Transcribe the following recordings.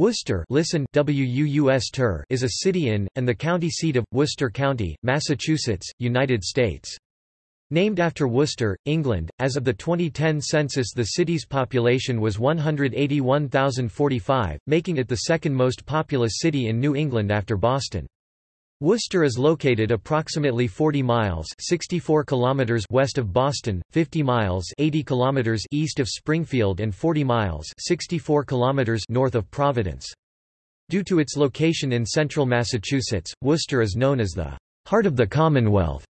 Worcester listen WUUS is a city in, and the county seat of, Worcester County, Massachusetts, United States. Named after Worcester, England, as of the 2010 census the city's population was 181,045, making it the second most populous city in New England after Boston. Worcester is located approximately 40 miles 64 kilometers west of Boston, 50 miles 80 kilometers east of Springfield and 40 miles 64 kilometers north of Providence. Due to its location in central Massachusetts, Worcester is known as the heart of the Commonwealth.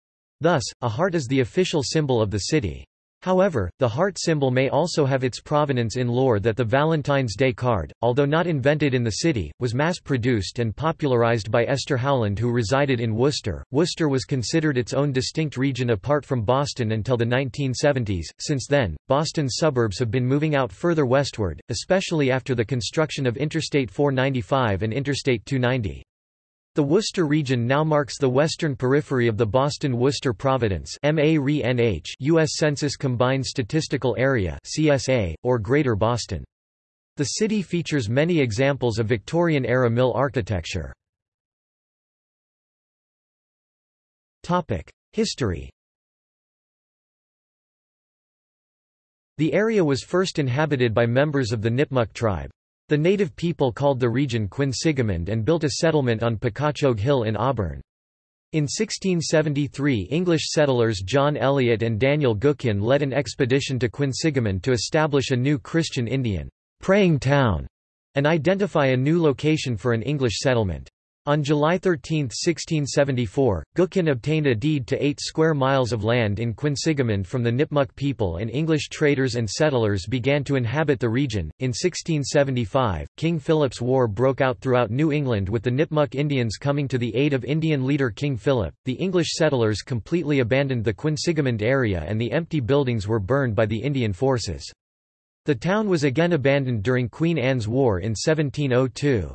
Thus, a heart is the official symbol of the city. However, the heart symbol may also have its provenance in lore that the Valentine's Day card, although not invented in the city, was mass-produced and popularized by Esther Howland who resided in Worcester. Worcester was considered its own distinct region apart from Boston until the 1970s. Since then, Boston's suburbs have been moving out further westward, especially after the construction of Interstate 495 and Interstate 290. The Worcester region now marks the western periphery of the Boston-Worcester Providence U.S. Census Combined Statistical Area CSA, or Greater Boston. The city features many examples of Victorian-era mill architecture. History The area was first inhabited by members of the Nipmuc tribe. The native people called the region Quinsigamond and built a settlement on Pakachoag Hill in Auburn. In 1673 English settlers John Eliot and Daniel Gookin led an expedition to Quinsigamond to establish a new Christian Indian praying town and identify a new location for an English settlement. On July 13, 1674, Gookin obtained a deed to eight square miles of land in Quinsigamond from the Nipmuc people and English traders and settlers began to inhabit the region. In 1675, King Philip's War broke out throughout New England with the Nipmuc Indians coming to the aid of Indian leader King Philip. The English settlers completely abandoned the Quinsigamond area and the empty buildings were burned by the Indian forces. The town was again abandoned during Queen Anne's War in 1702.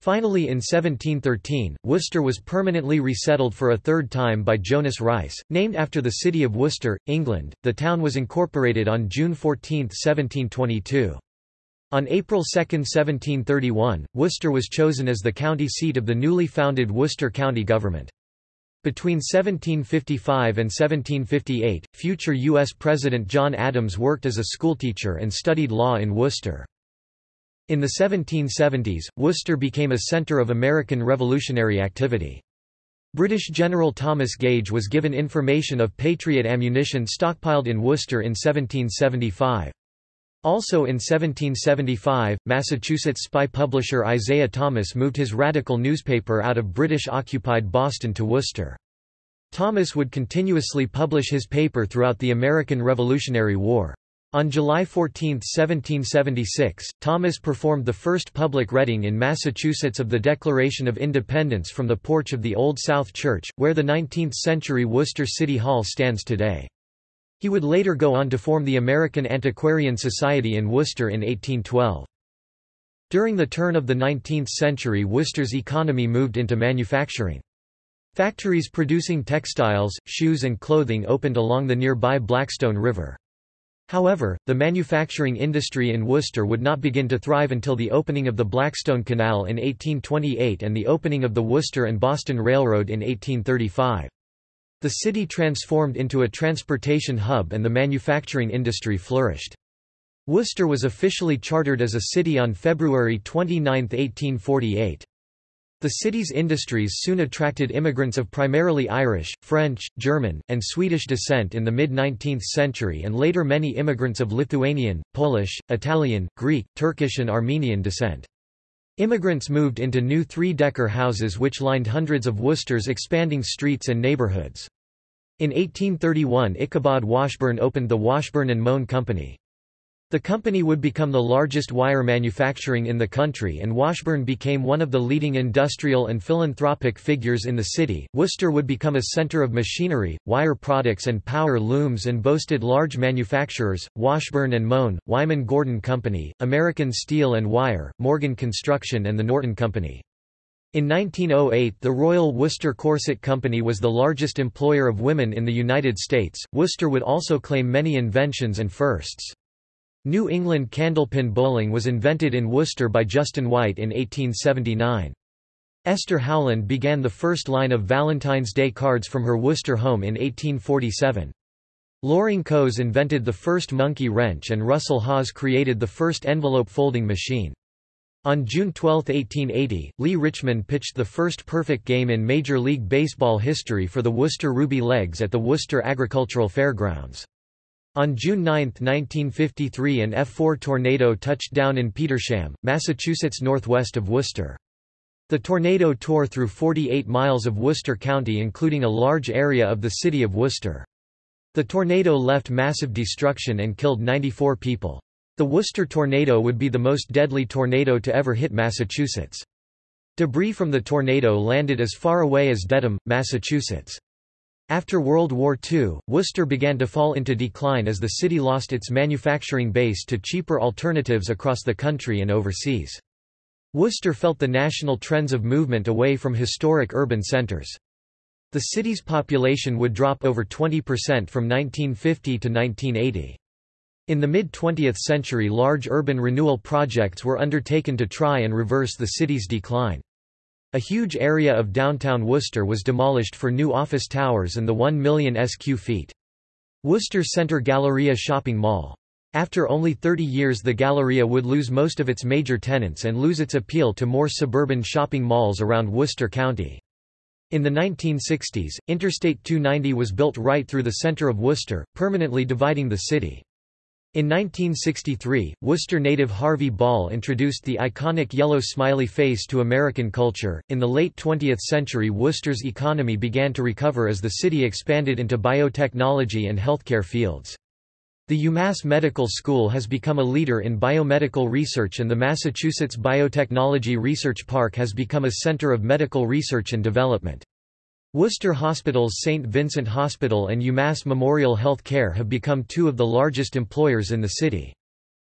Finally in 1713, Worcester was permanently resettled for a third time by Jonas Rice, named after the city of Worcester, England. The town was incorporated on June 14, 1722. On April 2, 1731, Worcester was chosen as the county seat of the newly founded Worcester County government. Between 1755 and 1758, future U.S. President John Adams worked as a schoolteacher and studied law in Worcester. In the 1770s, Worcester became a centre of American Revolutionary activity. British General Thomas Gage was given information of Patriot ammunition stockpiled in Worcester in 1775. Also in 1775, Massachusetts spy publisher Isaiah Thomas moved his radical newspaper out of British-occupied Boston to Worcester. Thomas would continuously publish his paper throughout the American Revolutionary War. On July 14, 1776, Thomas performed the first public reading in Massachusetts of the Declaration of Independence from the porch of the Old South Church, where the 19th-century Worcester City Hall stands today. He would later go on to form the American Antiquarian Society in Worcester in 1812. During the turn of the 19th century Worcester's economy moved into manufacturing. Factories producing textiles, shoes and clothing opened along the nearby Blackstone River. However, the manufacturing industry in Worcester would not begin to thrive until the opening of the Blackstone Canal in 1828 and the opening of the Worcester and Boston Railroad in 1835. The city transformed into a transportation hub and the manufacturing industry flourished. Worcester was officially chartered as a city on February 29, 1848. The city's industries soon attracted immigrants of primarily Irish, French, German, and Swedish descent in the mid-19th century and later many immigrants of Lithuanian, Polish, Italian, Greek, Turkish and Armenian descent. Immigrants moved into new three-decker houses which lined hundreds of Worcester's expanding streets and neighborhoods. In 1831 Ichabod Washburn opened the Washburn and Moen Company. The company would become the largest wire manufacturing in the country and Washburn became one of the leading industrial and philanthropic figures in the city. Worcester would become a center of machinery, wire products and power looms and boasted large manufacturers, Washburn and Moen, Wyman Gordon Company, American Steel and Wire, Morgan Construction and the Norton Company. In 1908 the Royal Worcester Corset Company was the largest employer of women in the United States. Worcester would also claim many inventions and firsts. New England candlepin bowling was invented in Worcester by Justin White in 1879. Esther Howland began the first line of Valentine's Day cards from her Worcester home in 1847. Loring Coes invented the first monkey wrench and Russell Hawes created the first envelope folding machine. On June 12, 1880, Lee Richmond pitched the first perfect game in Major League Baseball history for the Worcester Ruby Legs at the Worcester Agricultural Fairgrounds. On June 9, 1953 an F-4 tornado touched down in Petersham, Massachusetts northwest of Worcester. The tornado tore through 48 miles of Worcester County including a large area of the city of Worcester. The tornado left massive destruction and killed 94 people. The Worcester tornado would be the most deadly tornado to ever hit Massachusetts. Debris from the tornado landed as far away as Dedham, Massachusetts. After World War II, Worcester began to fall into decline as the city lost its manufacturing base to cheaper alternatives across the country and overseas. Worcester felt the national trends of movement away from historic urban centers. The city's population would drop over 20% from 1950 to 1980. In the mid-20th century large urban renewal projects were undertaken to try and reverse the city's decline. A huge area of downtown Worcester was demolished for new office towers and the 1 million sq feet. Worcester Center Galleria Shopping Mall. After only 30 years the Galleria would lose most of its major tenants and lose its appeal to more suburban shopping malls around Worcester County. In the 1960s, Interstate 290 was built right through the center of Worcester, permanently dividing the city. In 1963, Worcester native Harvey Ball introduced the iconic yellow smiley face to American culture. In the late 20th century, Worcester's economy began to recover as the city expanded into biotechnology and healthcare fields. The UMass Medical School has become a leader in biomedical research and the Massachusetts Biotechnology Research Park has become a center of medical research and development. Worcester Hospital's St. Vincent Hospital and UMass Memorial Health Care have become two of the largest employers in the city.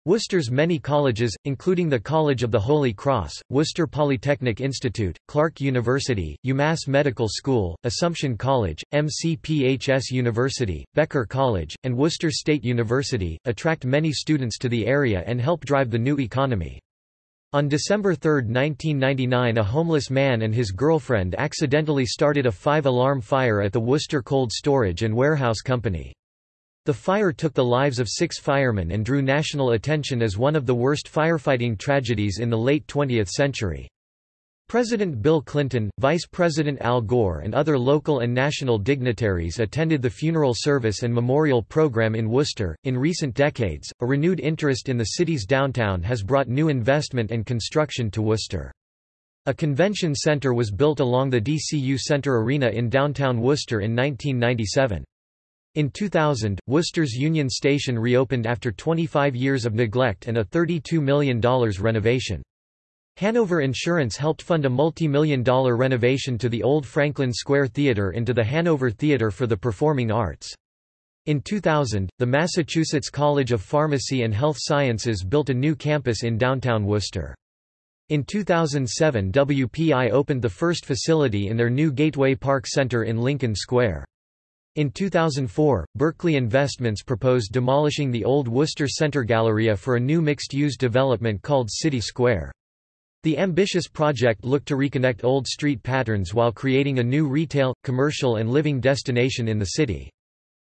Worcester's many colleges, including the College of the Holy Cross, Worcester Polytechnic Institute, Clark University, UMass Medical School, Assumption College, MCPHS University, Becker College, and Worcester State University, attract many students to the area and help drive the new economy. On December 3, 1999 a homeless man and his girlfriend accidentally started a five-alarm fire at the Worcester Cold Storage and Warehouse Company. The fire took the lives of six firemen and drew national attention as one of the worst firefighting tragedies in the late 20th century. President Bill Clinton, Vice President Al Gore and other local and national dignitaries attended the funeral service and memorial program in Worcester. In recent decades, a renewed interest in the city's downtown has brought new investment and construction to Worcester. A convention center was built along the DCU Center Arena in downtown Worcester in 1997. In 2000, Worcester's Union Station reopened after 25 years of neglect and a $32 million renovation. Hanover Insurance helped fund a multi-million dollar renovation to the old Franklin Square Theatre into the Hanover Theatre for the Performing Arts. In 2000, the Massachusetts College of Pharmacy and Health Sciences built a new campus in downtown Worcester. In 2007 WPI opened the first facility in their new Gateway Park Center in Lincoln Square. In 2004, Berkeley Investments proposed demolishing the old Worcester Center Galleria for a new mixed-use development called City Square. The ambitious project looked to reconnect old street patterns while creating a new retail, commercial and living destination in the city.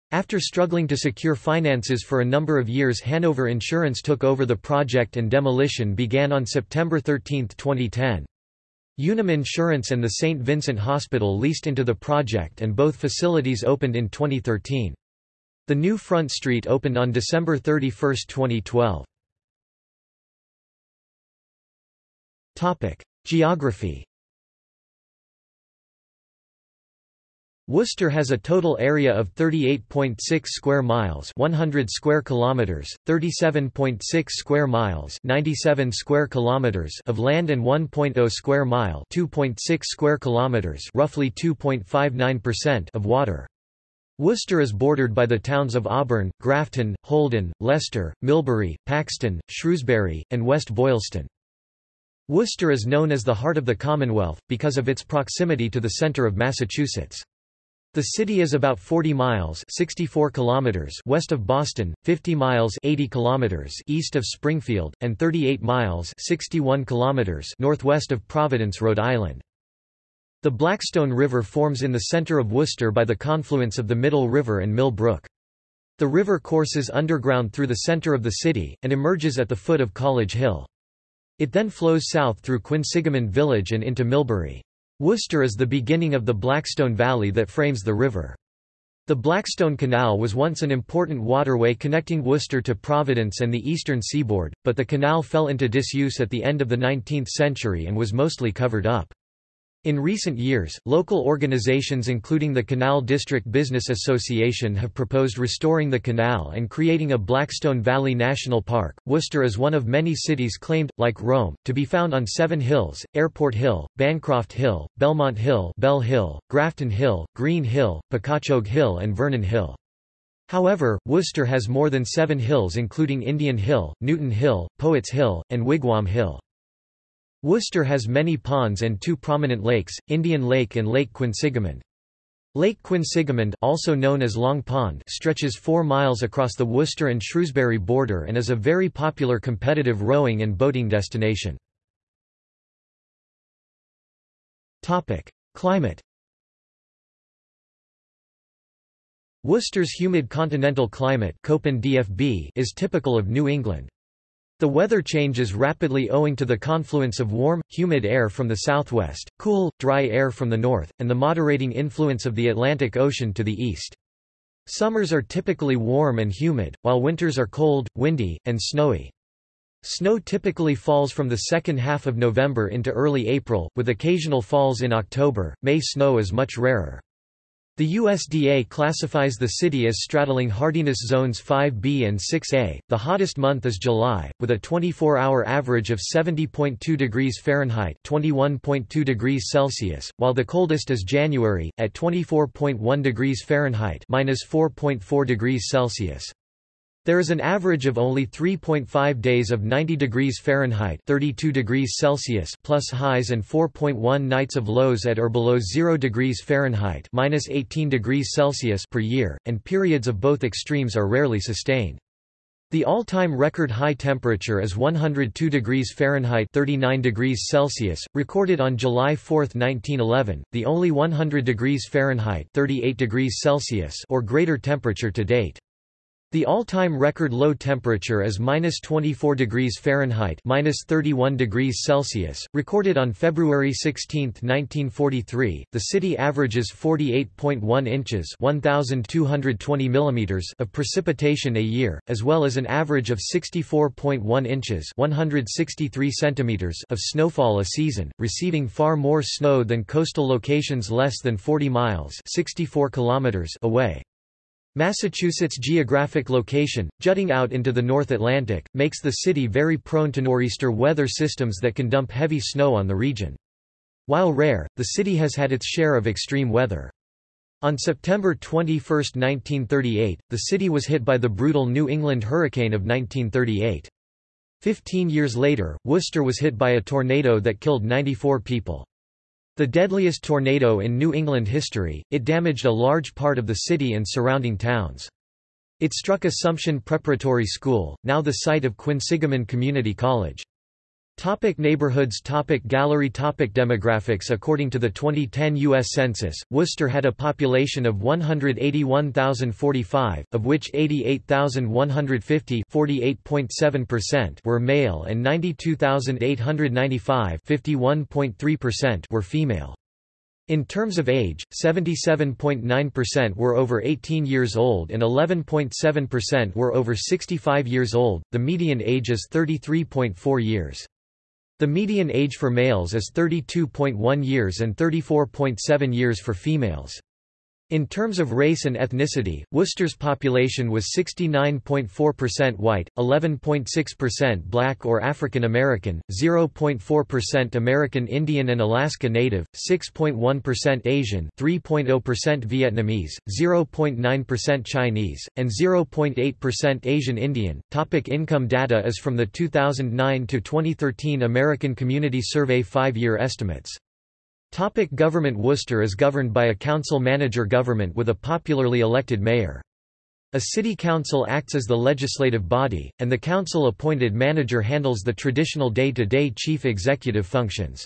After struggling to secure finances for a number of years Hanover Insurance took over the project and demolition began on September 13, 2010. Unum Insurance and the St. Vincent Hospital leased into the project and both facilities opened in 2013. The new Front Street opened on December 31, 2012. Geography Worcester has a total area of 38.6 square miles, 100 square kilometers, 37.6 square miles, 97 square kilometers of land and 1.0 square mile, 2.6 square kilometers, roughly 2.59% of water. Worcester is bordered by the towns of Auburn, Grafton, Holden, Leicester, Millbury, Paxton, Shrewsbury, and West Boylston. Worcester is known as the heart of the Commonwealth, because of its proximity to the centre of Massachusetts. The city is about 40 miles 64 kilometers west of Boston, 50 miles 80 kilometers east of Springfield, and 38 miles 61 kilometers northwest of Providence, Rhode Island. The Blackstone River forms in the center of Worcester by the confluence of the Middle River and Mill Brook. The river courses underground through the center of the city, and emerges at the foot of College Hill. It then flows south through Quinsigamond Village and into Millbury. Worcester is the beginning of the Blackstone Valley that frames the river. The Blackstone Canal was once an important waterway connecting Worcester to Providence and the eastern seaboard, but the canal fell into disuse at the end of the 19th century and was mostly covered up. In recent years, local organizations including the Canal District Business Association have proposed restoring the canal and creating a Blackstone Valley National Park. Worcester is one of many cities claimed, like Rome, to be found on seven hills Airport Hill, Bancroft Hill, Belmont Hill, Bell Hill, Grafton Hill, Green Hill, Pakachoag Hill, and Vernon Hill. However, Worcester has more than seven hills including Indian Hill, Newton Hill, Poets Hill, and Wigwam Hill. Worcester has many ponds and two prominent lakes, Indian Lake and Lake Quinsigamond. Lake Quinsigamond also known as Long Pond stretches 4 miles across the Worcester and Shrewsbury border and is a very popular competitive rowing and boating destination. Climate Worcester's humid continental climate is typical of New England. The weather changes rapidly owing to the confluence of warm, humid air from the southwest, cool, dry air from the north, and the moderating influence of the Atlantic Ocean to the east. Summers are typically warm and humid, while winters are cold, windy, and snowy. Snow typically falls from the second half of November into early April, with occasional falls in October. May snow is much rarer. The USDA classifies the city as straddling hardiness zones 5B and 6A. The hottest month is July, with a 24-hour average of 70.2 degrees Fahrenheit (21.2 degrees Celsius), while the coldest is January at 24.1 degrees Fahrenheit (-4.4 degrees Celsius). There is an average of only 3.5 days of 90 degrees Fahrenheit 32 degrees Celsius plus highs and 4.1 nights of lows at or below 0 degrees Fahrenheit minus 18 degrees Celsius per year, and periods of both extremes are rarely sustained. The all-time record high temperature is 102 degrees Fahrenheit 39 degrees Celsius, recorded on July 4, 1911, the only 100 degrees Fahrenheit 38 degrees Celsius or greater temperature to date. The all-time record low temperature is minus 24 degrees Fahrenheit minus 31 degrees Celsius, recorded on February 16, 1943. The city averages 48.1 inches (1,220 millimeters) of precipitation a year, as well as an average of 64.1 inches (163 centimeters) of snowfall a season, receiving far more snow than coastal locations less than 40 miles (64 kilometers) away. Massachusetts' geographic location, jutting out into the North Atlantic, makes the city very prone to nor'easter weather systems that can dump heavy snow on the region. While rare, the city has had its share of extreme weather. On September 21, 1938, the city was hit by the brutal New England hurricane of 1938. Fifteen years later, Worcester was hit by a tornado that killed 94 people. The deadliest tornado in New England history, it damaged a large part of the city and surrounding towns. It struck Assumption Preparatory School, now the site of Quinsigamond Community College. Topic neighborhoods topic Gallery topic Demographics According to the 2010 U.S. Census, Worcester had a population of 181,045, of which 88,150 were male and 92,895 were female. In terms of age, 77.9% were over 18 years old and 11.7% were over 65 years old, the median age is 33.4 years. The median age for males is 32.1 years and 34.7 years for females. In terms of race and ethnicity, Worcester's population was 69.4% white, 11.6% black or African American, 0.4% American Indian and Alaska Native, 6.1% Asian, 3.0% Vietnamese, 0.9% Chinese, and 0.8% Asian Indian. Topic income data is from the 2009 to 2013 American Community Survey 5-year estimates. Topic government Worcester is governed by a council-manager government with a popularly elected mayor. A city council acts as the legislative body, and the council-appointed manager handles the traditional day-to-day -day chief executive functions.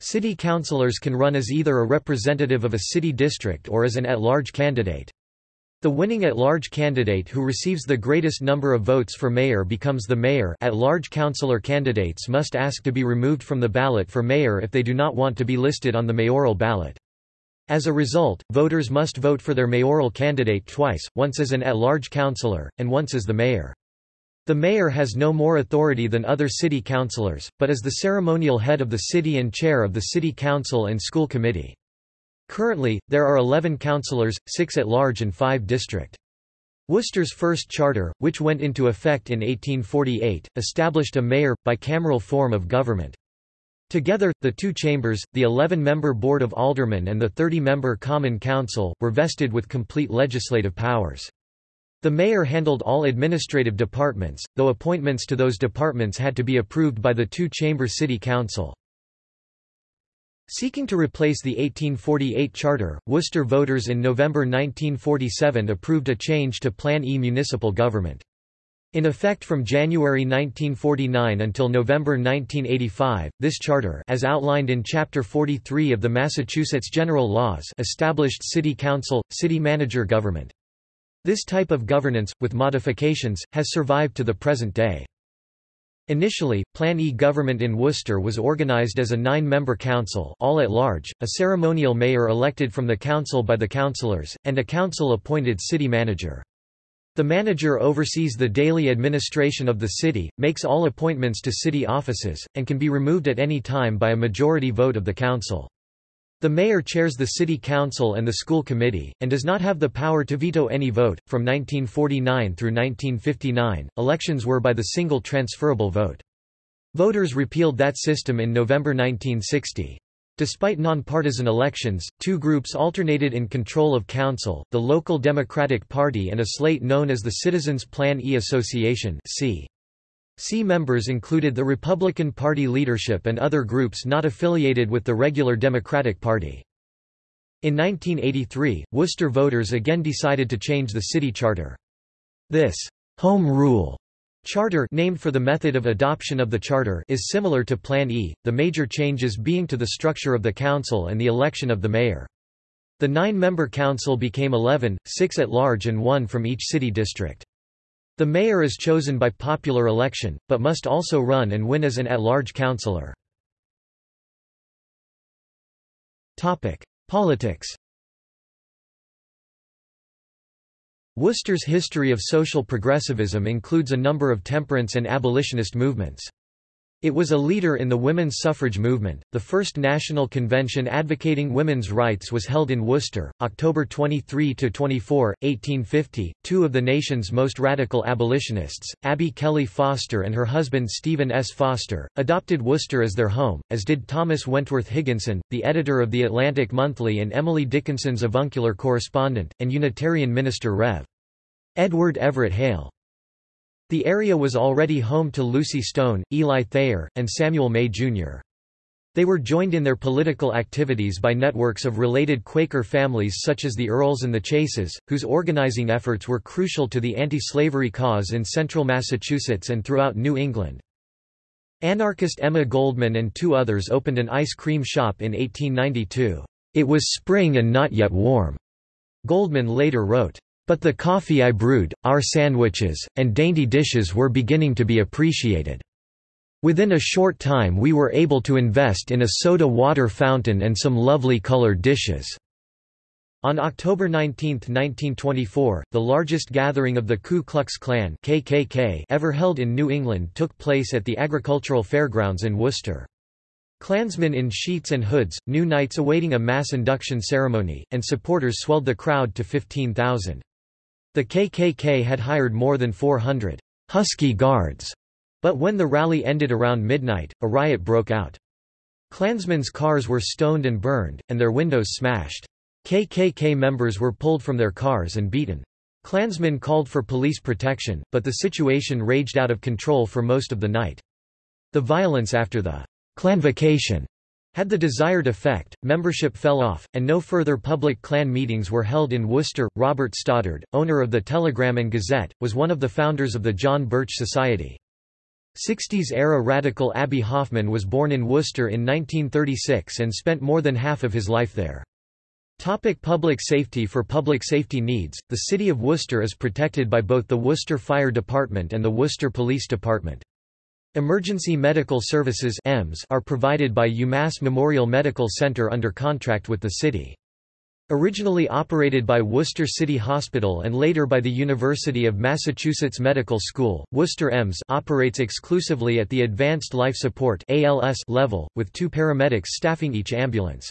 City councillors can run as either a representative of a city district or as an at-large candidate. The winning at-large candidate who receives the greatest number of votes for mayor becomes the mayor at-large councillor candidates must ask to be removed from the ballot for mayor if they do not want to be listed on the mayoral ballot. As a result, voters must vote for their mayoral candidate twice, once as an at-large councillor, and once as the mayor. The mayor has no more authority than other city councillors, but is the ceremonial head of the city and chair of the city council and school committee. Currently, there are 11 councillors, 6 at large and 5 district. Worcester's first charter, which went into effect in 1848, established a mayor, bicameral form of government. Together, the two chambers, the 11-member Board of Aldermen and the 30-member Common Council, were vested with complete legislative powers. The mayor handled all administrative departments, though appointments to those departments had to be approved by the two-chamber city council. Seeking to replace the 1848 charter, Worcester voters in November 1947 approved a change to Plan E municipal government. In effect from January 1949 until November 1985, this charter as outlined in Chapter 43 of the Massachusetts General Laws established city council, city manager government. This type of governance, with modifications, has survived to the present day. Initially, Plan E government in Worcester was organized as a nine-member council all at large, a ceremonial mayor elected from the council by the councillors, and a council-appointed city manager. The manager oversees the daily administration of the city, makes all appointments to city offices, and can be removed at any time by a majority vote of the council. The mayor chairs the city council and the school committee, and does not have the power to veto any vote. From 1949 through 1959, elections were by the single transferable vote. Voters repealed that system in November 1960. Despite non-partisan elections, two groups alternated in control of council, the local Democratic Party and a slate known as the Citizens Plan E Association c. C members included the Republican Party leadership and other groups not affiliated with the regular Democratic Party. In 1983, Worcester voters again decided to change the city charter. This «Home Rule» charter named for the method of adoption of the charter is similar to Plan E, the major changes being to the structure of the council and the election of the mayor. The nine-member council became 11, six at large and one from each city district. The mayor is chosen by popular election, but must also run and win as an at-large councillor. Politics Worcester's history of social progressivism includes a number of temperance and abolitionist movements. It was a leader in the women's suffrage movement. The first national convention advocating women's rights was held in Worcester, October 23 to 24, 1850. Two of the nation's most radical abolitionists, Abby Kelley Foster and her husband Stephen S. Foster, adopted Worcester as their home, as did Thomas Wentworth Higginson, the editor of the Atlantic Monthly and Emily Dickinson's avuncular correspondent, and Unitarian minister Rev. Edward Everett Hale. The area was already home to Lucy Stone, Eli Thayer, and Samuel May, Jr. They were joined in their political activities by networks of related Quaker families such as the Earls and the Chases, whose organizing efforts were crucial to the anti-slavery cause in central Massachusetts and throughout New England. Anarchist Emma Goldman and two others opened an ice cream shop in 1892. It was spring and not yet warm. Goldman later wrote, but the coffee I brewed, our sandwiches, and dainty dishes were beginning to be appreciated. Within a short time we were able to invest in a soda water fountain and some lovely colored dishes." On October 19, 1924, the largest gathering of the Ku Klux Klan KKK ever held in New England took place at the Agricultural Fairgrounds in Worcester. Klansmen in sheets and hoods, new knights awaiting a mass induction ceremony, and supporters swelled the crowd to 15,000. The KKK had hired more than 400 Husky Guards, but when the rally ended around midnight, a riot broke out. Klansmen's cars were stoned and burned, and their windows smashed. KKK members were pulled from their cars and beaten. Klansmen called for police protection, but the situation raged out of control for most of the night. The violence after the Klanvocation Had the desired effect, membership fell off, and no further public Klan meetings were held in Worcester. Robert Stoddard, owner of the Telegram and Gazette, was one of the founders of the John Birch Society. 60s-era radical Abbie Hoffman was born in Worcester in 1936 and spent more than half of his life there. Topic public safety For public safety needs, the city of Worcester is protected by both the Worcester Fire Department and the Worcester Police Department. Emergency medical services are provided by UMass Memorial Medical Center under contract with the city. Originally operated by Worcester City Hospital and later by the University of Massachusetts Medical School, Worcester EMS operates exclusively at the Advanced Life Support level, with two paramedics staffing each ambulance.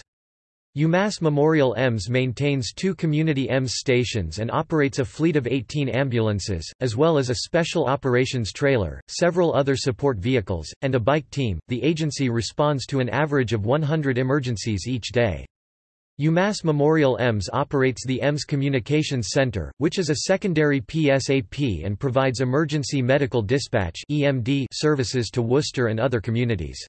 UMass Memorial EMS maintains two community EMS stations and operates a fleet of 18 ambulances, as well as a special operations trailer, several other support vehicles, and a bike team. The agency responds to an average of 100 emergencies each day. UMass Memorial EMS operates the EMS Communications Center, which is a secondary PSAP and provides emergency medical dispatch services to Worcester and other communities.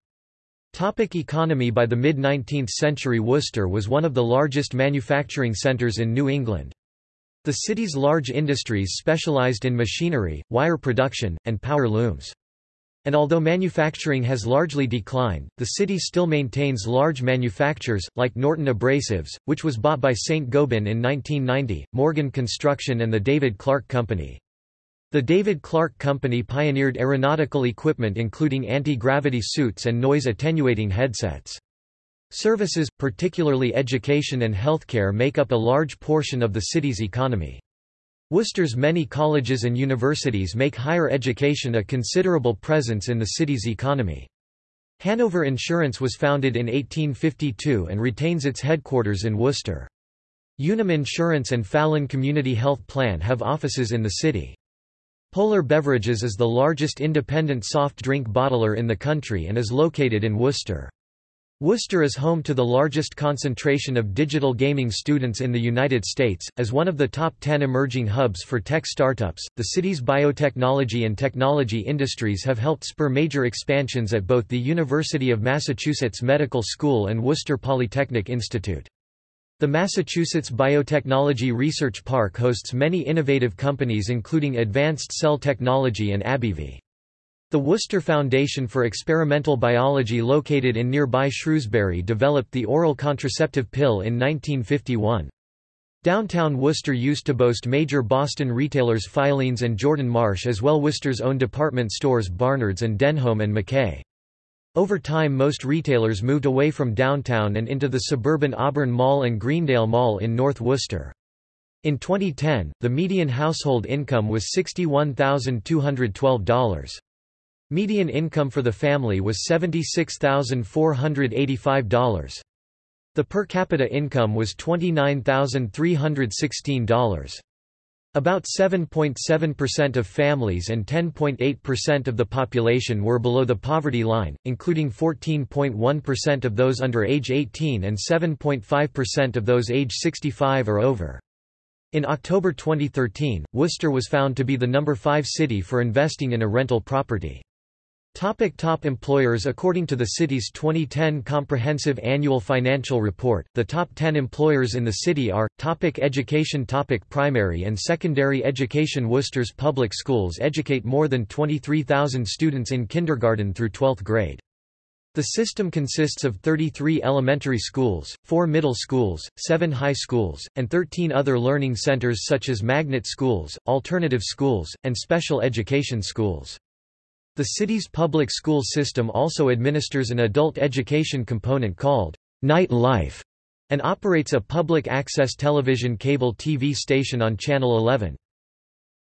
Topic economy By the mid-19th century Worcester was one of the largest manufacturing centres in New England. The city's large industries specialized in machinery, wire production, and power looms. And although manufacturing has largely declined, the city still maintains large manufacturers, like Norton Abrasives, which was bought by St. Gobain in 1990, Morgan Construction and the David Clark Company. The David Clark Company pioneered aeronautical equipment including anti-gravity suits and noise-attenuating headsets. Services, particularly education and healthcare make up a large portion of the city's economy. Worcester's many colleges and universities make higher education a considerable presence in the city's economy. Hanover Insurance was founded in 1852 and retains its headquarters in Worcester. Unum Insurance and Fallon Community Health Plan have offices in the city. Polar Beverages is the largest independent soft drink bottler in the country and is located in Worcester. Worcester is home to the largest concentration of digital gaming students in the United States. As one of the top 10 emerging hubs for tech startups, the city's biotechnology and technology industries have helped spur major expansions at both the University of Massachusetts Medical School and Worcester Polytechnic Institute. The Massachusetts Biotechnology Research Park hosts many innovative companies including Advanced Cell Technology and AbbVie. The Worcester Foundation for Experimental Biology located in nearby Shrewsbury developed the oral contraceptive pill in 1951. Downtown Worcester used to boast major Boston retailers Filene's and Jordan Marsh as well as Worcester's own department stores Barnard's and Denholm and Mackay. Over time most retailers moved away from downtown and into the suburban Auburn Mall and Greendale Mall in North Worcester. In 2010, the median household income was $61,212. Median income for the family was $76,485. The per capita income was $29,316. About 7.7% of families and 10.8% of the population were below the poverty line, including 14.1% of those under age 18 and 7.5% of those age 65 or over. In October 2013, Worcester was found to be the number 5 city for investing in a rental property. Topic top employers According to the city's 2010 Comprehensive Annual Financial Report, the top 10 employers in the city are, topic Education topic Primary and secondary education Worcester's public schools educate more than 23,000 students in kindergarten through 12th grade. The system consists of 33 elementary schools, 4 middle schools, 7 high schools, and 13 other learning centers such as magnet schools, alternative schools, and special education schools. The city's public school system also administers an adult education component called Night Life and operates a public access television cable TV station on Channel 11.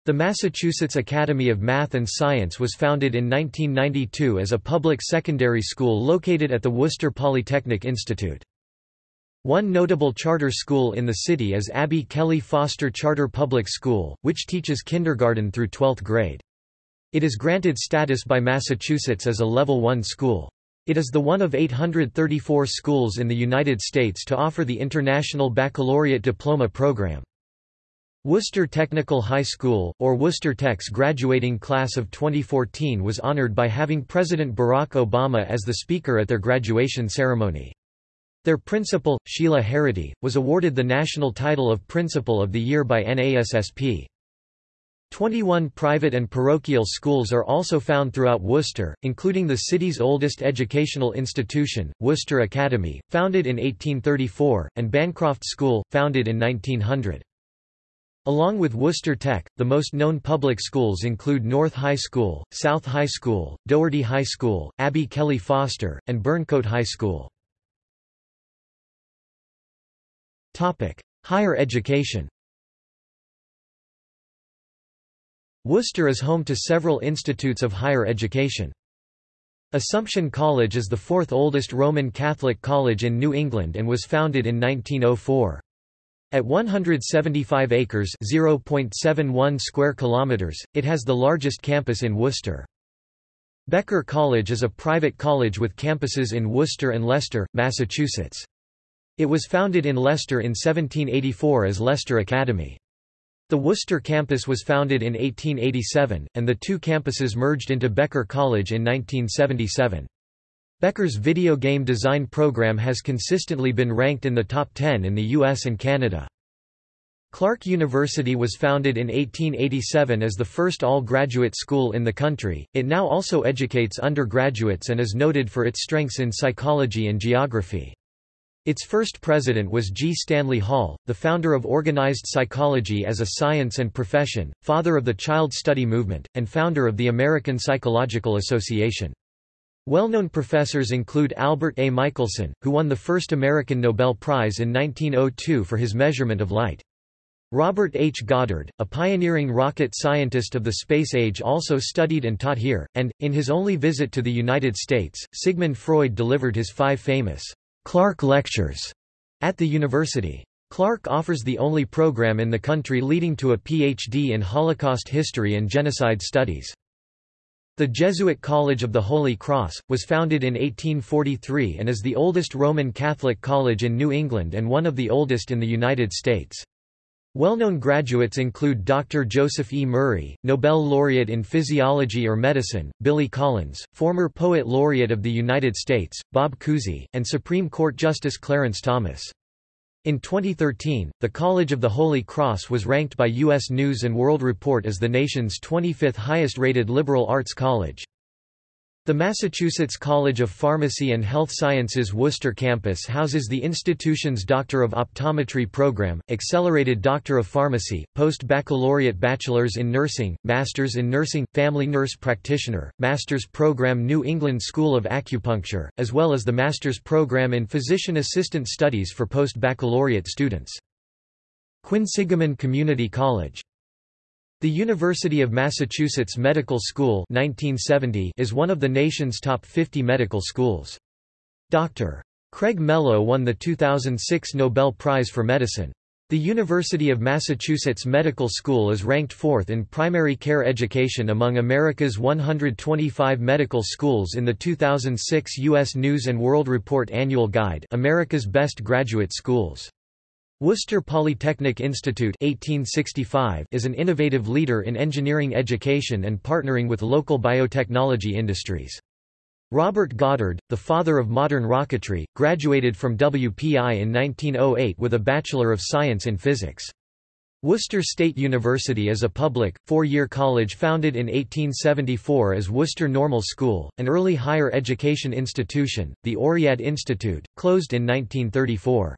The Massachusetts Academy of Math and Science was founded in 1992 as a public secondary school located at the Worcester Polytechnic Institute. One notable charter school in the city is Abby Kelley Foster Charter Public School, which teaches kindergarten through 12th grade. It is granted status by Massachusetts as a Level 1 school. It is the one of 834 schools in the United States to offer the International Baccalaureate Diploma program. Worcester Technical High School, or Worcester Tech's graduating class of 2014 was honored by having President Barack Obama as the speaker at their graduation ceremony. Their principal, Sheila Harity, was awarded the national title of Principal of the Year by NASSP. 21 private and parochial schools are also found throughout Worcester, including the city's oldest educational institution, Worcester Academy, founded in 1834, and Bancroft School, founded in 1900. Along with Worcester Tech, the most known public schools include North High School, South High School, Doherty High School, Abby Kelley Foster, and Burncoat High School. Higher education Worcester is home to several institutes of higher education. Assumption College is the fourth oldest Roman Catholic college in New England and was founded in 1904. At 175 acres (0.71 square kilometers), it has the largest campus in Worcester. Becker College is a private college with campuses in Worcester and Leicester, Massachusetts. It was founded in Leicester in 1784 as Leicester Academy. The Worcester campus was founded in 1887, and the two campuses merged into Becker College in 1977. Becker's video game design program has consistently been ranked in the top 10 in the US and Canada. Clark University was founded in 1887 as the first all-graduate school in the country. It now also educates undergraduates and is noted for its strengths in psychology and geography. Its first president was G. Stanley Hall, the founder of organized psychology as a science and profession, father of the child study movement, and founder of the American Psychological Association. Well-known professors include Albert A. Michelson, who won the first American Nobel Prize in 1902 for his measurement of light. Robert H. Goddard, a pioneering rocket scientist of the space age also studied and taught here, and, in his only visit to the United States, Sigmund Freud delivered his five famous Clark Lectures at the university. Clark offers the only program in the country leading to a Ph.D. in Holocaust history and genocide studies. The Jesuit College of the Holy Cross, was founded in 1843 and is the oldest Roman Catholic college in New England and one of the oldest in the United States. Well-known graduates include Dr. Joseph E. Murray, Nobel laureate in physiology or medicine, Billy Collins, former poet laureate of the United States, Bob Cousy, and Supreme Court Justice Clarence Thomas. In 2013, the College of the Holy Cross was ranked by U.S. News & World Report as the nation's 25th highest-rated liberal arts college. The Massachusetts College of Pharmacy and Health Sciences Worcester campus houses the institution's Doctor of Optometry program, Accelerated Doctor of Pharmacy, Post-Baccalaureate Bachelors in Nursing, Masters in Nursing, Family Nurse Practitioner, Master's Program New England School of Acupuncture, as well as the Master's Program in Physician Assistant Studies for post-baccalaureate students. Quinsigamond Community College the University of Massachusetts Medical School 1970 is one of the nation's top 50 medical schools. Dr. Craig Mello won the 2006 Nobel Prize for Medicine. The University of Massachusetts Medical School is ranked fourth in primary care education among America's 125 medical schools in the 2006 U.S. News & World Report Annual Guide America's Best Graduate Schools. Worcester Polytechnic Institute 1865 is an innovative leader in engineering education and partnering with local biotechnology industries. Robert Goddard, the father of modern rocketry, graduated from WPI in 1908 with a Bachelor of Science in Physics. Worcester State University is a public, four-year college founded in 1874 as Worcester Normal School, an early higher education institution, the Oread Institute, closed in 1934.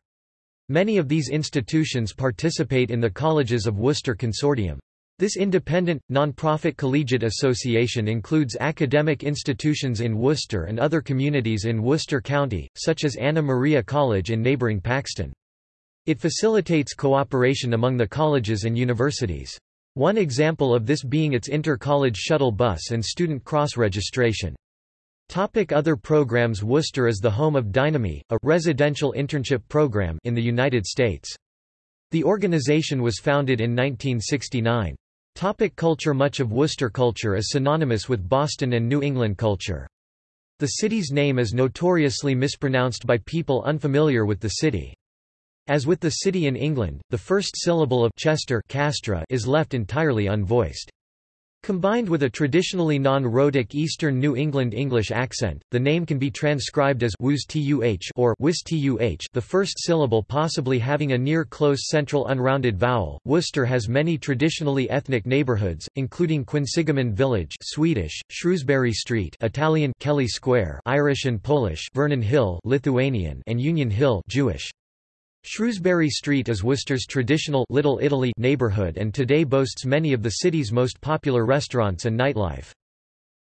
Many of these institutions participate in the Colleges of Worcester Consortium. This independent, non-profit collegiate association includes academic institutions in Worcester and other communities in Worcester County, such as Anna Maria College in neighboring Paxton. It facilitates cooperation among the colleges and universities. One example of this being its inter-college shuttle bus and student cross-registration. Topic other programs Worcester is the home of Dynamy, a residential internship program in the United States. The organization was founded in 1969. Topic culture Much of Worcester culture is synonymous with Boston and New England culture. The city's name is notoriously mispronounced by people unfamiliar with the city. As with the city in England, the first syllable of Chester Castra is left entirely unvoiced. Combined with a traditionally non-rhotic Eastern New England English accent, the name can be transcribed as tuh or tuh, the first syllable possibly having a near-close central unrounded vowel. Worcester has many traditionally ethnic neighborhoods, including Quinsigamond Village Swedish, Shrewsbury Street Italian Kelly Square Irish and Polish Vernon Hill Lithuanian and Union Hill Jewish. Shrewsbury Street is Worcester's traditional Little Italy neighborhood and today boasts many of the city's most popular restaurants and nightlife.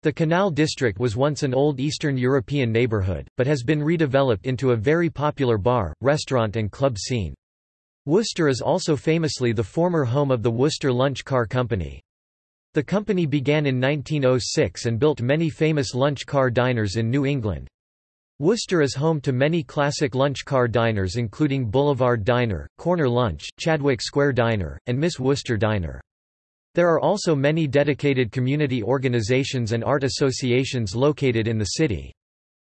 The Canal District was once an old Eastern European neighborhood, but has been redeveloped into a very popular bar, restaurant and club scene. Worcester is also famously the former home of the Worcester Lunch Car Company. The company began in 1906 and built many famous lunch car diners in New England. Worcester is home to many classic lunch car diners including Boulevard Diner, Corner Lunch, Chadwick Square Diner, and Miss Worcester Diner. There are also many dedicated community organizations and art associations located in the city.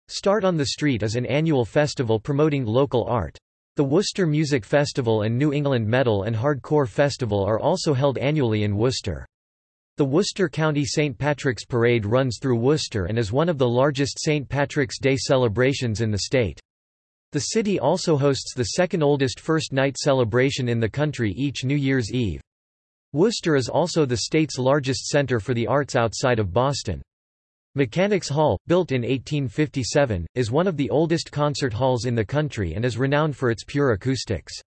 Start on the Street is an annual festival promoting local art. The Worcester Music Festival and New England Metal and Hardcore Festival are also held annually in Worcester. The Worcester County St. Patrick's Parade runs through Worcester and is one of the largest St. Patrick's Day celebrations in the state. The city also hosts the second oldest First Night celebration in the country each New Year's Eve. Worcester is also the state's largest center for the arts outside of Boston. Mechanics Hall, built in 1857, is one of the oldest concert halls in the country and is renowned for its pure acoustics.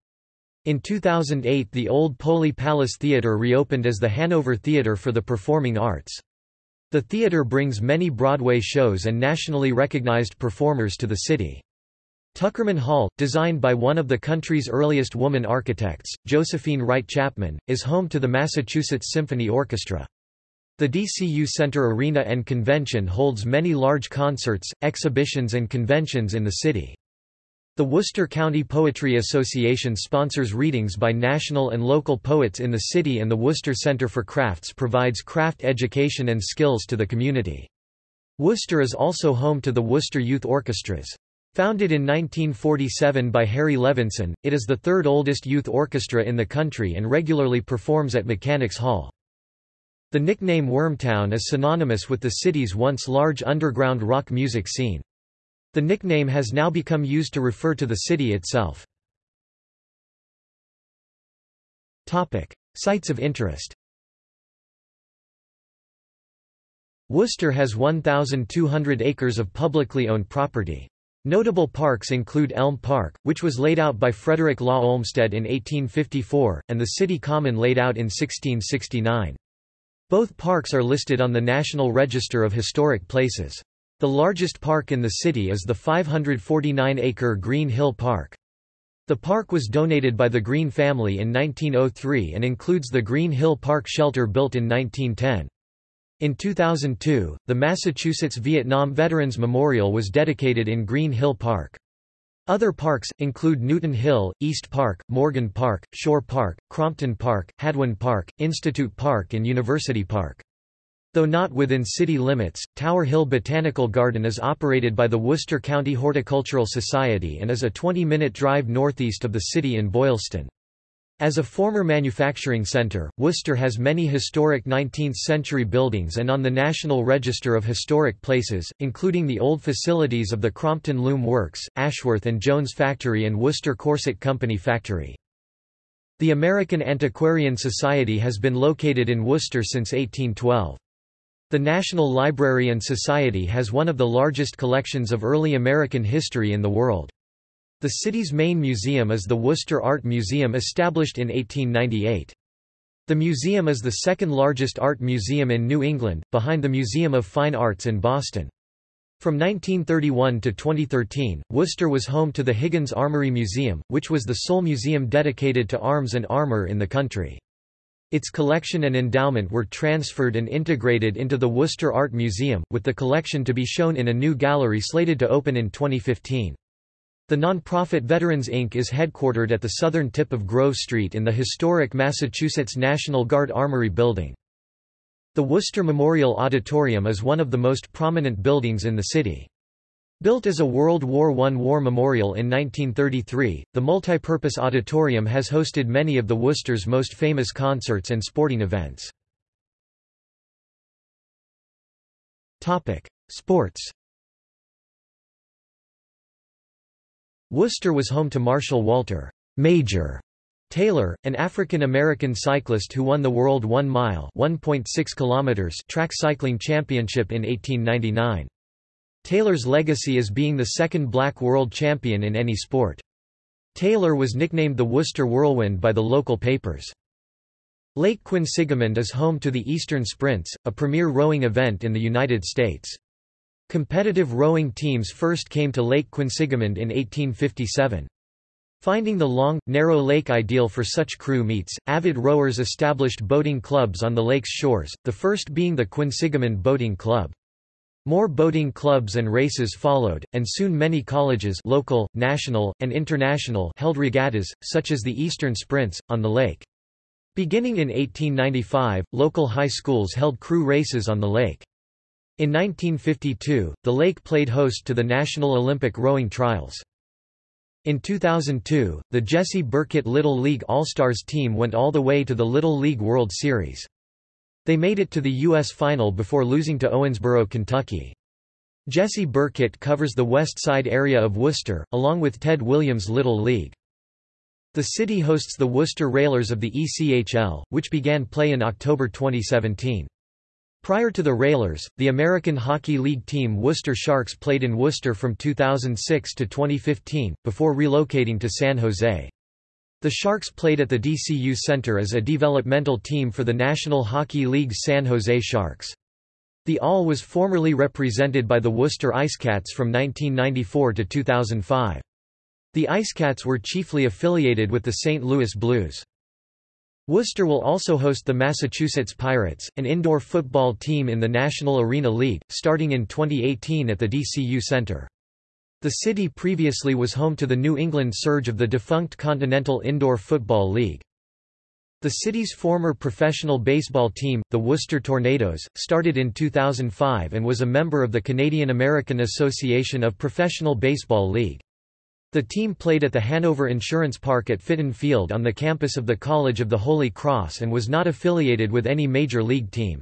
In 2008 the old Poli Palace Theatre reopened as the Hanover Theatre for the Performing Arts. The theatre brings many Broadway shows and nationally recognized performers to the city. Tuckerman Hall, designed by one of the country's earliest woman architects, Josephine Wright Chapman, is home to the Massachusetts Symphony Orchestra. The DCU Center Arena and Convention holds many large concerts, exhibitions and conventions in the city. The Worcester County Poetry Association sponsors readings by national and local poets in the city and the Worcester Center for Crafts provides craft education and skills to the community. Worcester is also home to the Worcester Youth Orchestras. Founded in 1947 by Harry Levinson, it is the third oldest youth orchestra in the country and regularly performs at Mechanics Hall. The nickname Wormtown is synonymous with the city's once large underground rock music scene. The nickname has now become used to refer to the city itself. Sites of interest Worcester has 1,200 acres of publicly owned property. Notable parks include Elm Park, which was laid out by Frederick Law Olmsted in 1854, and the City Common laid out in 1669. Both parks are listed on the National Register of Historic Places. The largest park in the city is the 549-acre Green Hill Park. The park was donated by the Green family in 1903 and includes the Green Hill Park shelter built in 1910. In 2002, the Massachusetts Vietnam Veterans Memorial was dedicated in Green Hill Park. Other parks, include Newton Hill, East Park, Morgan Park, Shore Park, Crompton Park, Hadwin Park, Institute Park and University Park. Though not within city limits, Tower Hill Botanical Garden is operated by the Worcester County Horticultural Society and is a 20-minute drive northeast of the city in Boylston. As a former manufacturing center, Worcester has many historic 19th-century buildings and on the National Register of Historic Places, including the old facilities of the Crompton Loom Works, Ashworth and Jones Factory and Worcester Corset Company Factory. The American Antiquarian Society has been located in Worcester since 1812. The National Library and Society has one of the largest collections of early American history in the world. The city's main museum is the Worcester Art Museum established in 1898. The museum is the second largest art museum in New England, behind the Museum of Fine Arts in Boston. From 1931 to 2013, Worcester was home to the Higgins Armory Museum, which was the sole museum dedicated to arms and armor in the country. Its collection and endowment were transferred and integrated into the Worcester Art Museum, with the collection to be shown in a new gallery slated to open in 2015. The nonprofit Veterans Inc. is headquartered at the southern tip of Grove Street in the historic Massachusetts National Guard Armory Building. The Worcester Memorial Auditorium is one of the most prominent buildings in the city. Built as a World War I war memorial in 1933, the multipurpose auditorium has hosted many of the Worcester's most famous concerts and sporting events. Sports Worcester was home to Marshall Walter Major Taylor, an African-American cyclist who won the World 1 Mile 1.6 kilometers track cycling championship in 1899. Taylor's legacy is being the second black world champion in any sport. Taylor was nicknamed the Worcester Whirlwind by the local papers. Lake Quinsigamond is home to the Eastern Sprints, a premier rowing event in the United States. Competitive rowing teams first came to Lake Quinsigamond in 1857. Finding the long, narrow lake ideal for such crew meets, avid rowers established boating clubs on the lake's shores, the first being the Quinsigamond Boating Club. More boating clubs and races followed, and soon many colleges local, national, and international held regattas, such as the Eastern Sprints, on the lake. Beginning in 1895, local high schools held crew races on the lake. In 1952, the lake played host to the National Olympic Rowing Trials. In 2002, the Jesse Burkett Little League All-Stars team went all the way to the Little League World Series. They made it to the U.S. Final before losing to Owensboro, Kentucky. Jesse Burkett covers the west side area of Worcester, along with Ted Williams' Little League. The city hosts the Worcester Railers of the ECHL, which began play in October 2017. Prior to the Railers, the American Hockey League team Worcester Sharks played in Worcester from 2006 to 2015, before relocating to San Jose. The Sharks played at the DCU Center as a developmental team for the National Hockey League's San Jose Sharks. The AHL was formerly represented by the Worcester IceCats from 1994 to 2005. The IceCats were chiefly affiliated with the St. Louis Blues. Worcester will also host the Massachusetts Pirates, an indoor football team in the National Arena League, starting in 2018 at the DCU Center. The city previously was home to the New England Surge of the defunct Continental Indoor Football League. The city's former professional baseball team, the Worcester Tornadoes, started in 2005 and was a member of the Canadian American Association of Professional Baseball League. The team played at the Hanover Insurance Park at Fitton Field on the campus of the College of the Holy Cross and was not affiliated with any major league team.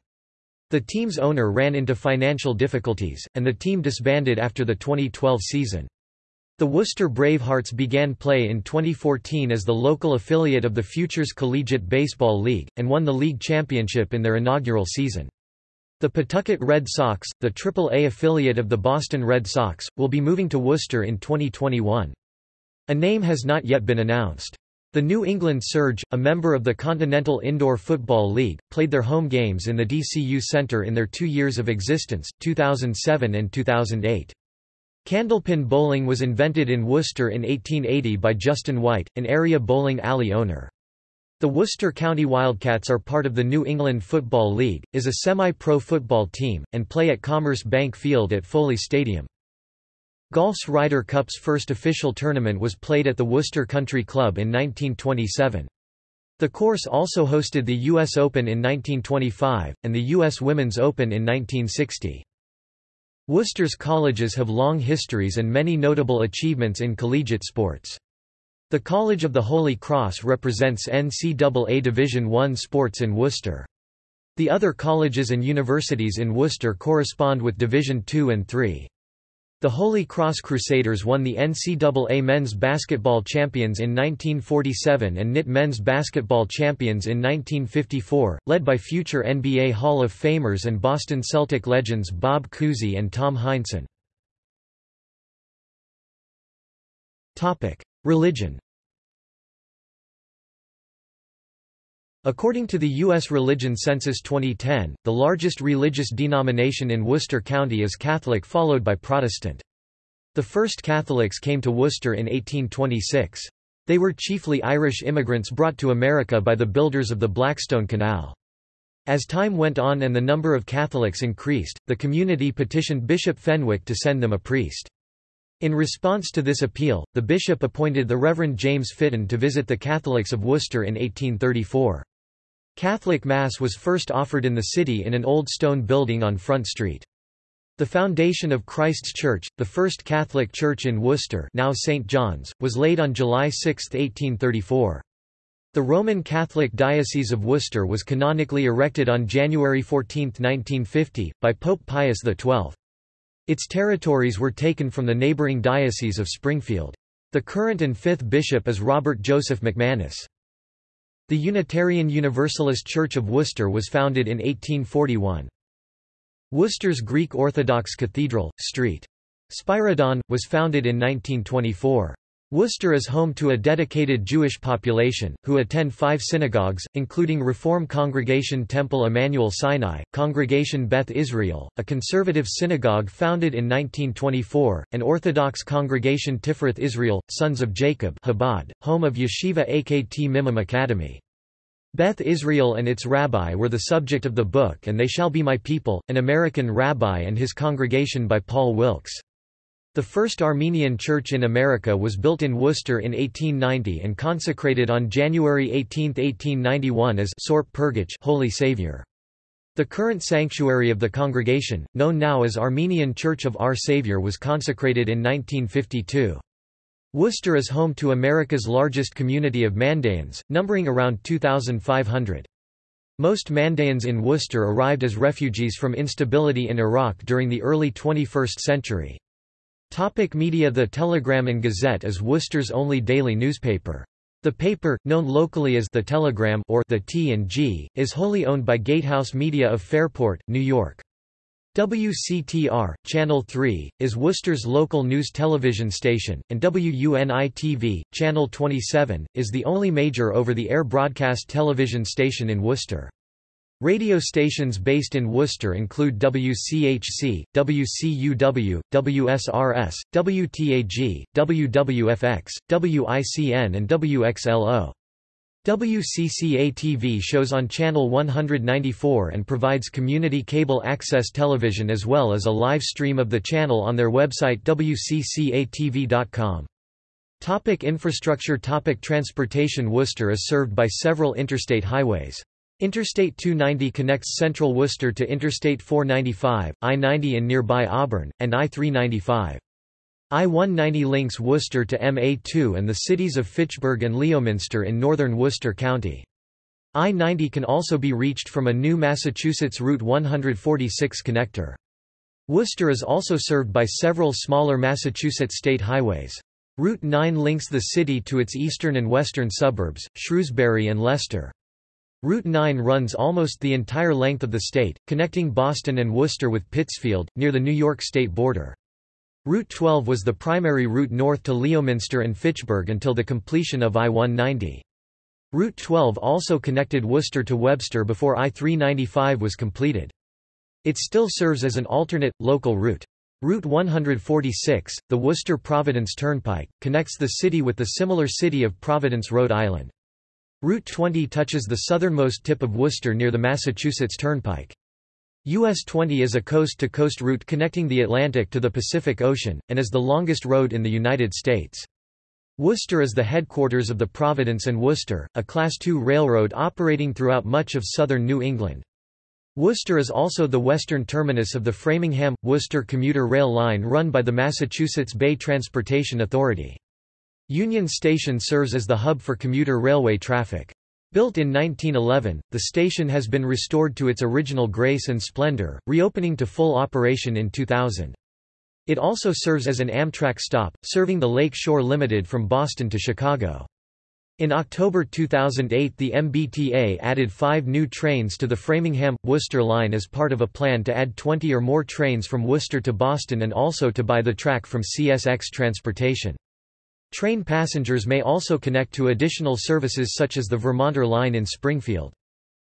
The team's owner ran into financial difficulties, and the team disbanded after the 2012 season. The Worcester Bravehearts began play in 2014 as the local affiliate of the Futures Collegiate Baseball League, and won the league championship in their inaugural season. The Pawtucket Red Sox, the Triple-A affiliate of the Boston Red Sox, will be moving to Worcester in 2021. A name has not yet been announced. The New England Surge, a member of the Continental Indoor Football League, played their home games in the DCU Center in their two years of existence, 2007 and 2008. Candlepin bowling was invented in Worcester in 1880 by Justin White, an area bowling alley owner. The Worcester County Wildcats are part of the New England Football League, is a semi-pro football team, and play at Commerce Bank Field at Foley Stadium. Golf's Ryder Cup's first official tournament was played at the Worcester Country Club in 1927. The course also hosted the U.S. Open in 1925, and the U.S. Women's Open in 1960. Worcester's colleges have long histories and many notable achievements in collegiate sports. The College of the Holy Cross represents NCAA Division I sports in Worcester. The other colleges and universities in Worcester correspond with Division II and III. The Holy Cross Crusaders won the NCAA Men's Basketball Champions in 1947 and NIT Men's Basketball Champions in 1954, led by future NBA Hall of Famers and Boston Celtic legends Bob Cousy and Tom Heinsohn. Religion According to the U.S. Religion Census 2010, the largest religious denomination in Worcester County is Catholic followed by Protestant. The first Catholics came to Worcester in 1826. They were chiefly Irish immigrants brought to America by the builders of the Blackstone Canal. As time went on and the number of Catholics increased, the community petitioned Bishop Fenwick to send them a priest. In response to this appeal, the bishop appointed the Reverend James Fitton to visit the Catholics of Worcester in 1834. Catholic Mass was first offered in the city in an old stone building on Front Street. The foundation of Christ's Church, the first Catholic church in Worcester now St. John's, was laid on July 6, 1834. The Roman Catholic Diocese of Worcester was canonically erected on January 14, 1950, by Pope Pius XII. Its territories were taken from the neighbouring Diocese of Springfield. The current and fifth bishop is Robert Joseph McManus. The Unitarian Universalist Church of Worcester was founded in 1841. Worcester's Greek Orthodox Cathedral, St. Spyridon, was founded in 1924. Worcester is home to a dedicated Jewish population, who attend five synagogues, including Reform Congregation Temple Emmanuel Sinai, Congregation Beth Israel, a conservative synagogue founded in 1924, and Orthodox Congregation Tiferet Israel, Sons of Jacob Chabad, home of Yeshiva Achei Tmimim Academy. Beth Israel and its rabbi were the subject of the book And They Shall Be My People, an American rabbi and his congregation by Paul Wilkes. The first Armenian church in America was built in Worcester in 1890 and consecrated on January 18, 1891 as Sorp Purgich Holy Savior. The current sanctuary of the congregation, known now as Armenian Church of Our Savior was consecrated in 1952. Worcester is home to America's largest community of Mandaeans, numbering around 2,500. Most Mandaeans in Worcester arrived as refugees from instability in Iraq during the early 21st century. Topic media The Telegram and Gazette is Worcester's only daily newspaper. The paper, known locally as The Telegram or The T&G, is wholly owned by Gatehouse Media of Fairport, New York. WCTR, Channel 3, is Worcester's local news television station, and WUNI-TV, Channel 27, is the only major over-the-air broadcast television station in Worcester. Radio stations based in Worcester include WCHC, WCUW, WSRS, WTAG, WWFX, WICN and WXLO. WCCA-TV shows on Channel 194 and provides community cable access television as well as a live stream of the channel on their website wccatv.com. Topic infrastructure Topic Transportation Worcester is served by several interstate highways. Interstate 290 connects central Worcester to Interstate 495, I-90 in nearby Auburn, and I-395. I-190 links Worcester to MA2 and the cities of Fitchburg and Leominster in northern Worcester County. I-90 can also be reached from a new Massachusetts Route 146 connector. Worcester is also served by several smaller Massachusetts state highways. Route 9 links the city to its eastern and western suburbs, Shrewsbury and Leicester. Route 9 runs almost the entire length of the state, connecting Boston and Worcester with Pittsfield, near the New York state border. Route 12 was the primary route north to Leominster and Fitchburg until the completion of I-190. Route 12 also connected Worcester to Webster before I-395 was completed. It still serves as an alternate, local route. Route 146, the Worcester-Providence Turnpike, connects the city with the similar city of Providence, Rhode Island. Route 20 touches the southernmost tip of Worcester near the Massachusetts Turnpike. US 20 is a coast-to-coast -coast route connecting the Atlantic to the Pacific Ocean, and is the longest road in the United States. Worcester is the headquarters of the Providence and Worcester, a Class II railroad operating throughout much of southern New England. Worcester is also the western terminus of the Framingham-Worcester commuter rail line run by the Massachusetts Bay Transportation Authority. Union Station serves as the hub for commuter railway traffic. Built in 1911, the station has been restored to its original grace and splendor, reopening to full operation in 2000. It also serves as an Amtrak stop, serving the Lake Shore Limited from Boston to Chicago. In October 2008 the MBTA added five new trains to the Framingham-Worcester line as part of a plan to add 20 or more trains from Worcester to Boston and also to buy the track from CSX Transportation. Train passengers may also connect to additional services such as the Vermonter Line in Springfield.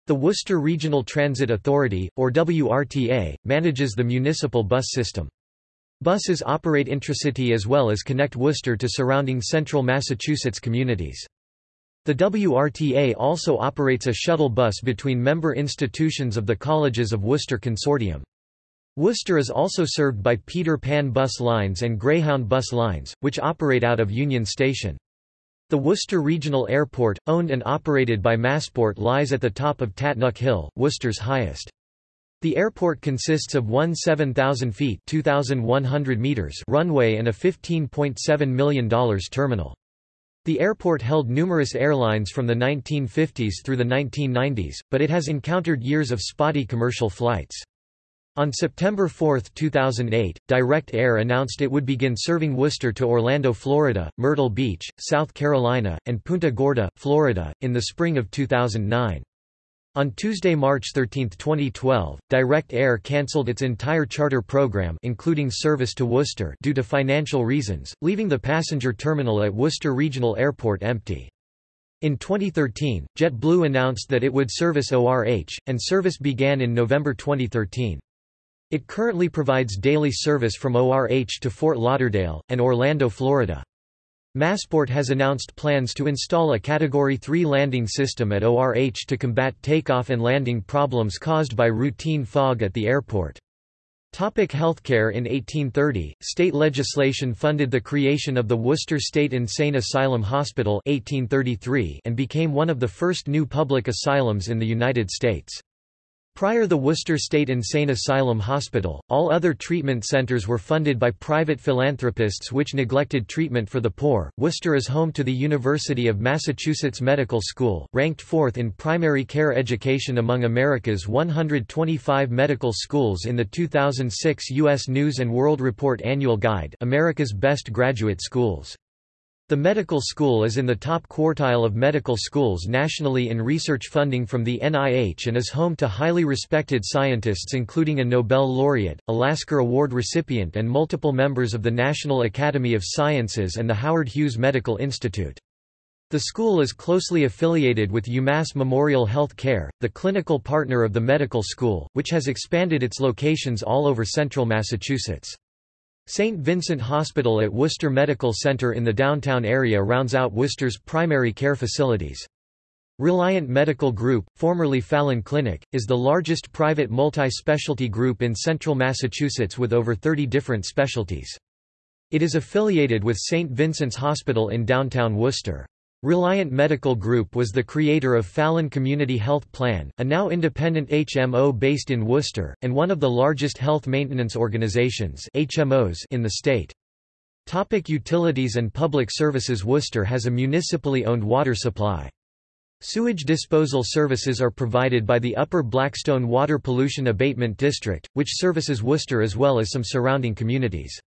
The Worcester Regional Transit Authority, or WRTA, manages the municipal bus system. Buses operate intracity as well as connect Worcester to surrounding central Massachusetts communities. The WRTA also operates a shuttle bus between member institutions of the Colleges of Worcester Consortium. Worcester is also served by Peter Pan bus lines and Greyhound bus lines, which operate out of Union Station. The Worcester Regional Airport, owned and operated by Massport lies at the top of Tatnuck Hill, Worcester's highest. The airport consists of one 7,000 feet 2,100 meters runway and a $15.7 million terminal. The airport held numerous airlines from the 1950s through the 1990s, but it has encountered years of spotty commercial flights. On September 4, 2008, Direct Air announced it would begin serving Worcester to Orlando, Florida, Myrtle Beach, South Carolina, and Punta Gorda, Florida, in the spring of 2009. On Tuesday, March 13, 2012, Direct Air cancelled its entire charter program including service to Worcester due to financial reasons, leaving the passenger terminal at Worcester Regional Airport empty. In 2013, JetBlue announced that it would service ORH, and service began in November 2013. It currently provides daily service from ORH to Fort Lauderdale, and Orlando, Florida. Massport has announced plans to install a Category 3 landing system at ORH to combat takeoff and landing problems caused by routine fog at the airport. Topic healthcare In 1830, state legislation funded the creation of the Worcester State Insane Asylum Hospital 1833 and became one of the first new public asylums in the United States. Prior to the Worcester State Insane Asylum Hospital, all other treatment centers were funded by private philanthropists which neglected treatment for the poor. Worcester is home to the University of Massachusetts Medical School, ranked fourth in primary care education among America's 125 medical schools in the 2006 U.S. News & World Report Annual Guide America's Best Graduate Schools. The medical school is in the top quartile of medical schools nationally in research funding from the NIH and is home to highly respected scientists including a Nobel laureate, a Lasker Award recipient and multiple members of the National Academy of Sciences and the Howard Hughes Medical Institute. The school is closely affiliated with UMass Memorial Health Care, the clinical partner of the medical school, which has expanded its locations all over central Massachusetts. St. Vincent Hospital at Worcester Medical Center in the downtown area rounds out Worcester's primary care facilities. Reliant Medical Group, formerly Fallon Clinic, is the largest private multi-specialty group in central Massachusetts with over 30 different specialties. It is affiliated with St. Vincent's Hospital in downtown Worcester. Reliant Medical Group was the creator of Fallon Community Health Plan, a now independent HMO based in Worcester, and one of the largest health maintenance organizations HMOs in the state. Topic utilities and public services Worcester has a municipally owned water supply. Sewage disposal services are provided by the Upper Blackstone Water Pollution Abatement District, which services Worcester as well as some surrounding communities.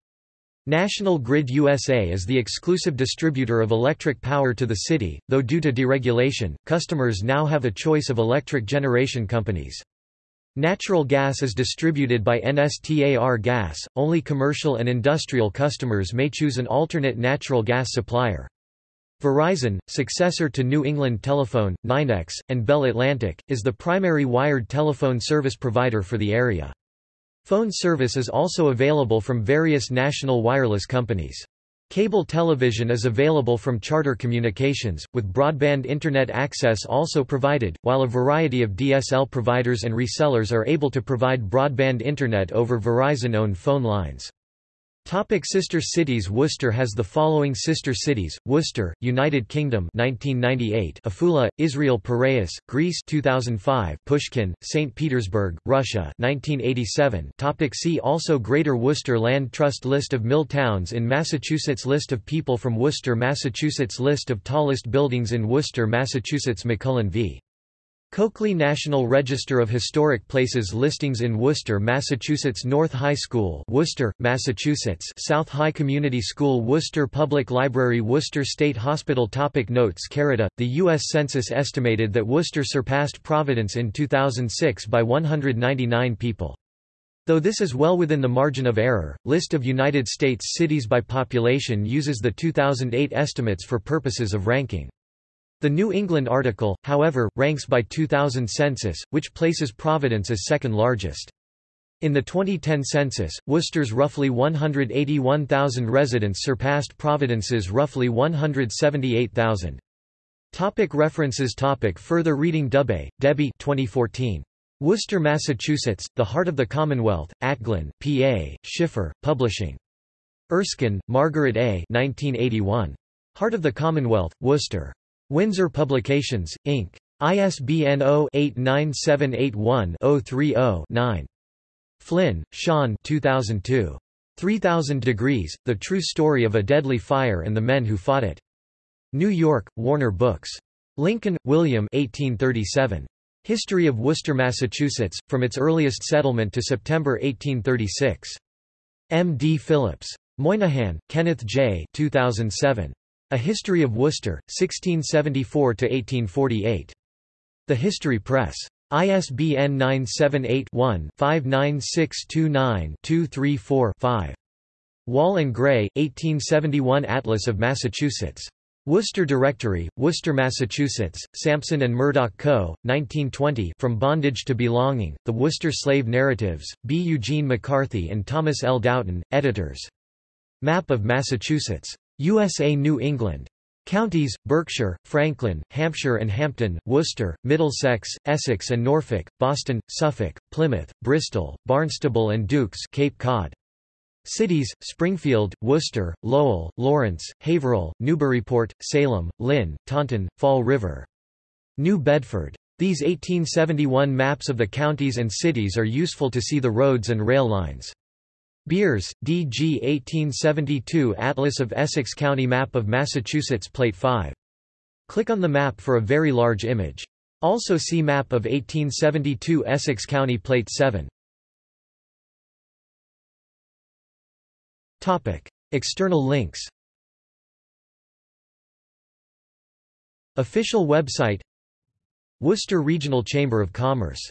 National Grid USA is the exclusive distributor of electric power to the city, though due to deregulation, customers now have a choice of electric generation companies. Natural gas is distributed by NSTAR Gas, only commercial and industrial customers may choose an alternate natural gas supplier. Verizon, successor to New England Telephone, NYNEX, and Bell Atlantic, is the primary wired telephone service provider for the area. Phone service is also available from various national wireless companies. Cable television is available from Charter Communications, with broadband Internet access also provided, while a variety of DSL providers and resellers are able to provide broadband Internet over Verizon-owned phone lines. Topic sister cities Worcester has the following sister cities: Worcester, United Kingdom 1998, Afula, Israel Piraeus, Greece 2005, Pushkin, St. Petersburg, Russia 1987. Topic see also Greater Worcester Land Trust List of mill towns in Massachusetts List of people from Worcester, Massachusetts List of tallest buildings in Worcester, Massachusetts McCullen v. Coakley National Register of Historic Places listings in Worcester, Massachusetts North High School Worcester, Massachusetts South High Community School Worcester Public Library Worcester State Hospital Topic Notes Carita, The U.S. Census estimated that Worcester surpassed Providence in 2006 by 199 people. Though this is well within the margin of error, List of United States cities by population uses the 2008 estimates for purposes of ranking. The New England article, however, ranks by 2000 census, which places Providence as second largest. In the 2010 census, Worcester's roughly 181,000 residents surpassed Providence's roughly 178,000. Topic references topic Further reading Dubé, Debbie 2014. Worcester, Massachusetts, The Heart of the Commonwealth, Atglen, P.A., Schiffer, Publishing. Erskine, Margaret A. 1981. Heart of the Commonwealth, Worcester. Windsor Publications, Inc. ISBN 0-89781-030-9. Flynn, Sean 2002. 3000 Degrees, The True Story of a Deadly Fire and the Men Who Fought It. New York, Warner Books. Lincoln, William 1837. History of Worcester, Massachusetts, from its earliest settlement to September 1836. M. D. Phillips. Moynihan, Kenneth J. 2007. A History of Worcester, 1674–1848. The History Press. ISBN 978-1-59629-234-5. Wall and Gray, 1871 Atlas of Massachusetts. Worcester Directory, Worcester, Massachusetts, Sampson and Murdoch Co., 1920 From Bondage to Belonging, The Worcester Slave Narratives, B. Eugene McCarthy and Thomas L. Doughton, editors. Map of Massachusetts. USA New England. Counties, Berkshire, Franklin, Hampshire and Hampden, Worcester, Middlesex, Essex and Norfolk, Boston, Suffolk, Plymouth, Bristol, Barnstable and Dukes Cape Cod. Cities, Springfield, Worcester, Lowell, Lawrence, Haverhill, Newburyport, Salem, Lynn, Taunton, Fall River. New Bedford. These 1871 maps of the counties and cities are useful to see the roads and rail lines. Beers, D.G. 1872 Atlas of Essex County Map of Massachusetts Plate 5. Click on the map for a very large image. Also see Map of 1872 Essex County Plate 7. Topic. External links Official website Worcester Regional Chamber of Commerce